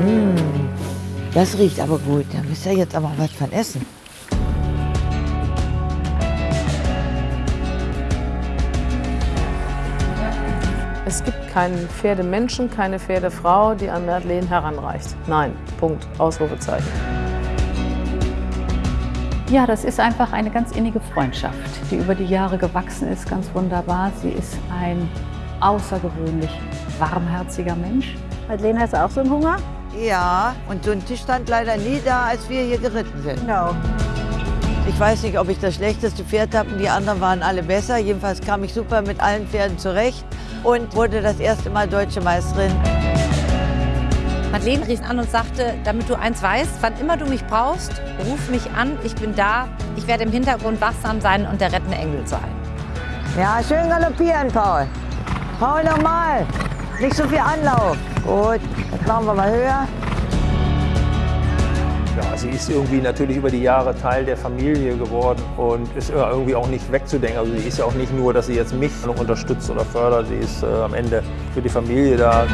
Mmh, das riecht aber gut. Da müsst ihr jetzt aber was von essen. Es gibt keinen Pferdemenschen, keine Pferdefrau, die an Madeleine heranreicht. Nein, Punkt, Ausrufezeichen. Ja, das ist einfach eine ganz innige Freundschaft, die über die Jahre gewachsen ist, ganz wunderbar. Sie ist ein außergewöhnlich warmherziger Mensch. Madeleine, hast du auch so einen Hunger? Ja, und so ein Tisch stand leider nie da, als wir hier geritten sind. Genau. Ich weiß nicht, ob ich das schlechteste Pferd habe, die anderen waren alle besser. Jedenfalls kam ich super mit allen Pferden zurecht und wurde das erste Mal Deutsche Meisterin. Madeleine rief an und sagte, damit du eins weißt, wann immer du mich brauchst, ruf mich an, ich bin da, ich werde im Hintergrund wachsam sein und der rettende Engel sein. Ja, schön galoppieren, Paul. Paul, nochmal. Nicht so viel Anlauf. Gut, machen wir mal höher. Ja, sie ist irgendwie natürlich über die Jahre Teil der Familie geworden und ist irgendwie auch nicht wegzudenken. Also sie ist ja auch nicht nur, dass sie jetzt mich noch unterstützt oder fördert, sie ist äh, am Ende für die Familie da.